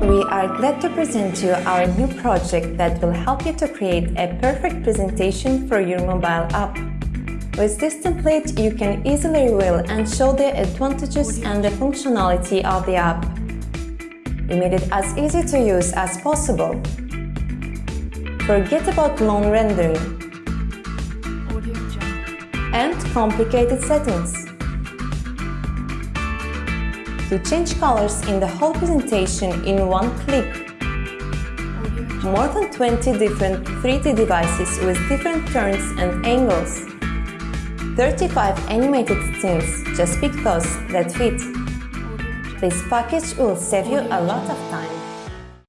We are glad to present you our new project that will help you to create a perfect presentation for your mobile app. With this template, you can easily reveal and show the advantages and the functionality of the app. We made it as easy to use as possible. Forget about long rendering and complicated settings. To change colors in the whole presentation in one click. More than 20 different 3D devices with different turns and angles. 35 animated scenes, just pick those that fit. This package will save you a lot of time.